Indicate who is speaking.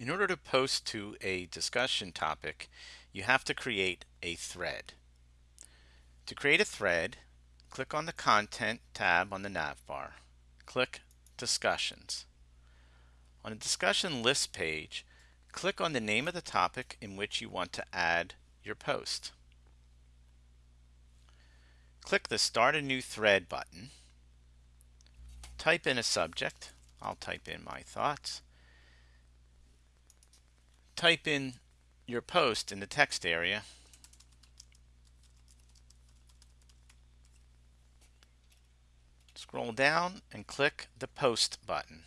Speaker 1: In order to post to a discussion topic, you have to create a thread. To create a thread, click on the Content tab on the navbar. Click Discussions. On the discussion list page, click on the name of the topic in which you want to add your post. Click the Start a New Thread button. Type in a subject. I'll type in my thoughts type in your post in the text area. Scroll down and click the Post button.